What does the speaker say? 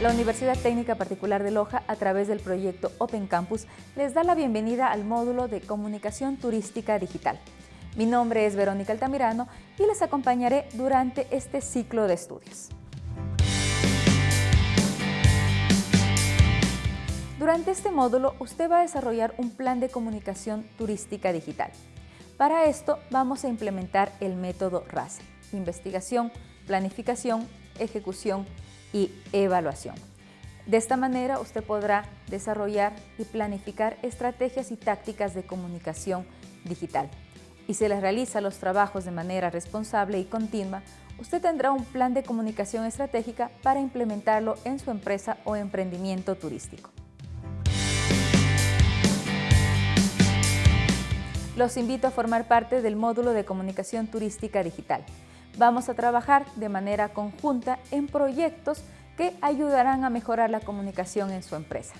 La Universidad Técnica Particular de Loja, a través del proyecto Open Campus, les da la bienvenida al módulo de Comunicación Turística Digital. Mi nombre es Verónica Altamirano y les acompañaré durante este ciclo de estudios. Durante este módulo, usted va a desarrollar un plan de comunicación turística digital. Para esto, vamos a implementar el método RACE, investigación, planificación, ejecución y evaluación. De esta manera, usted podrá desarrollar y planificar estrategias y tácticas de comunicación digital. Y si les realiza los trabajos de manera responsable y continua, usted tendrá un plan de comunicación estratégica para implementarlo en su empresa o emprendimiento turístico. Los invito a formar parte del módulo de comunicación turística digital. Vamos a trabajar de manera conjunta en proyectos que ayudarán a mejorar la comunicación en su empresa.